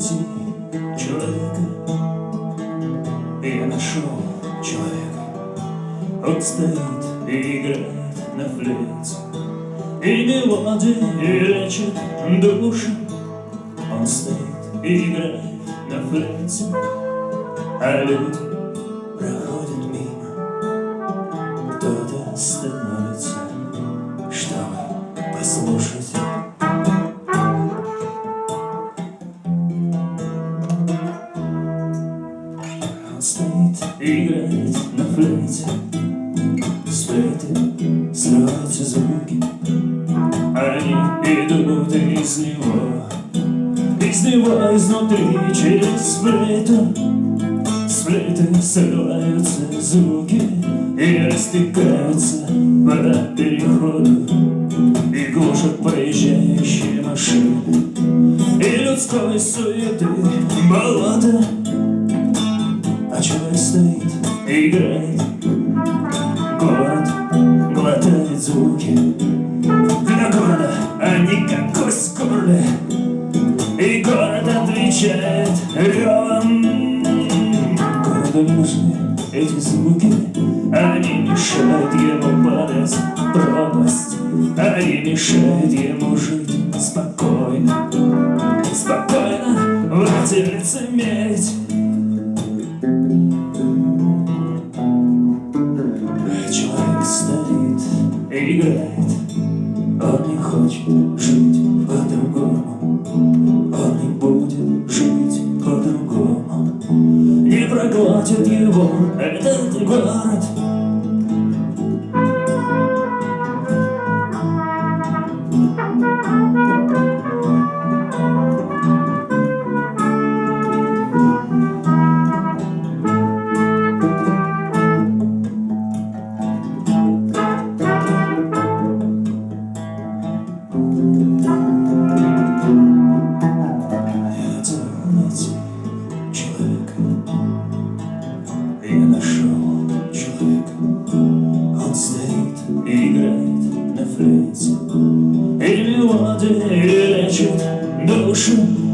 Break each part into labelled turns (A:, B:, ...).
A: найти человека. Я нашел человека. Он стоит и играет на флейте. И мелодии лечит души. Он стоит и играет на флейте. А люди играет на флейте С флейты срываются звуки. Они идут из него. Из него изнутри через флейту С флейты срываются звуки И растекаются по переходу. И глушат проезжающие машины. И людской суеты И город отвечает ревом Городу нужны эти звуки Они мешают ему падать в пропасть. Они мешают ему жить спокойно. Спокойно в эти лицемерить Человек стоит и играет город 书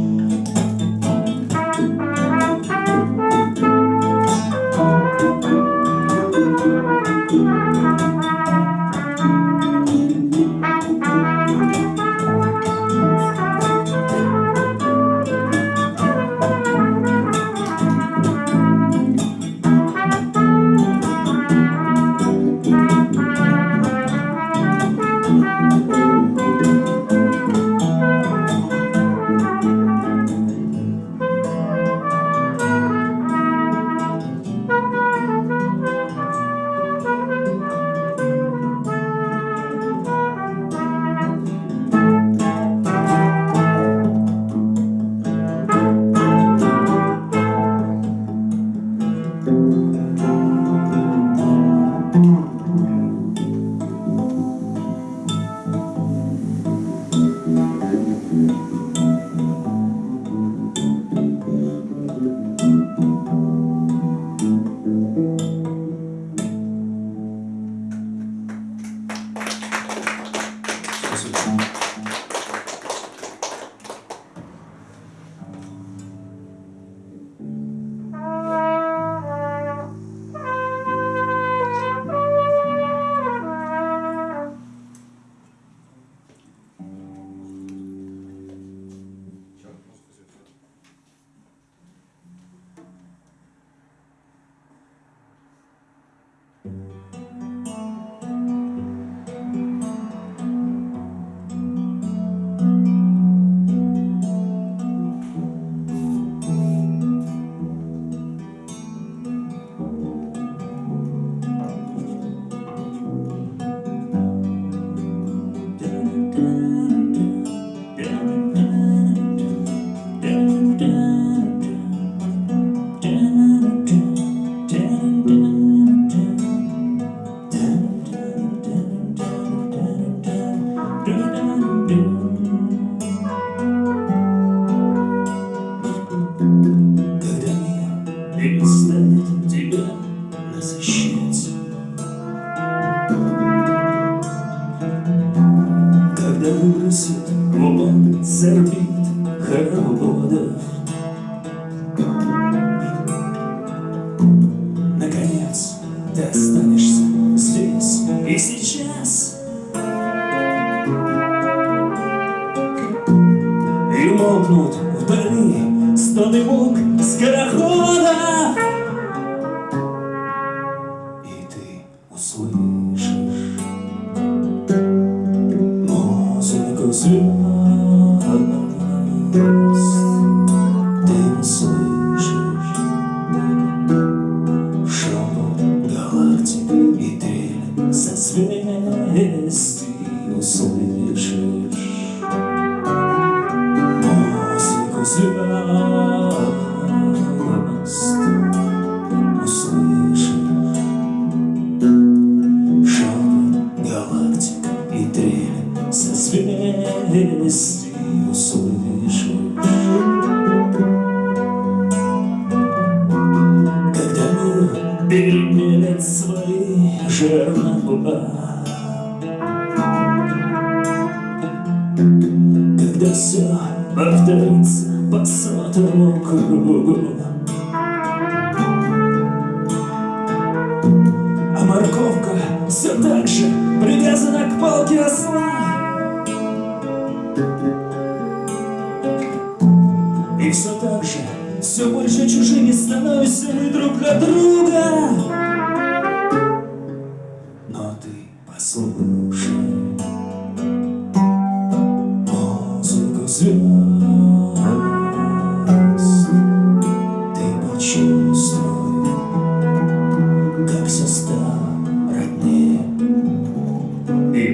A: 不的 трель созвездий услышишь. Музыку звезд услышишь. Шепот галактик и трель созвездий услышишь. Когда мир перемелет свои жернова Когда все повторится по сотому кругу. А морковка все так же привязана к палке осла. И все так же, все больше чужими становимся мы друг для друга.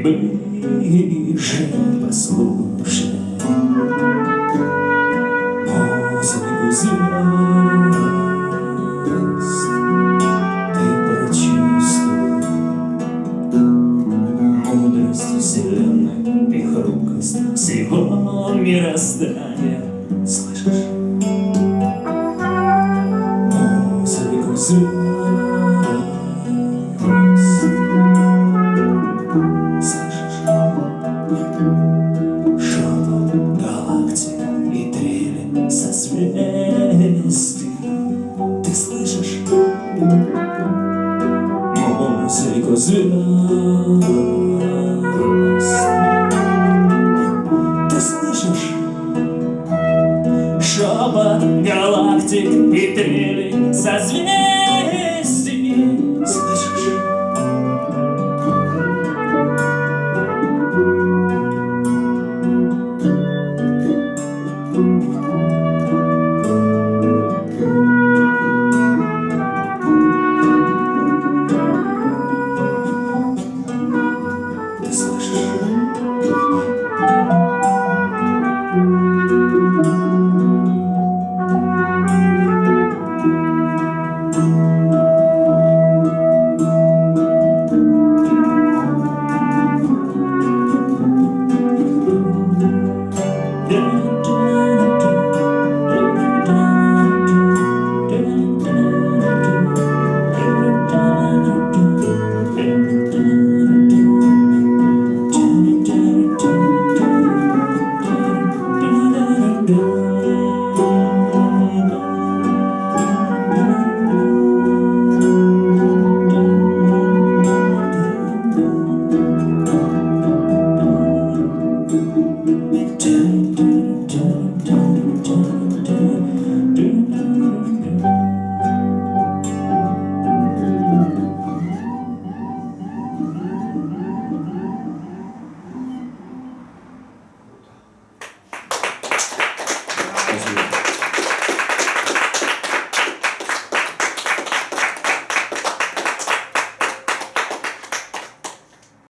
A: Ближе послушай музыку звезд Ты почувствуй мудрость вселенной И хрупкость всего мироздания созвездий Ты слышишь? Музыку звезд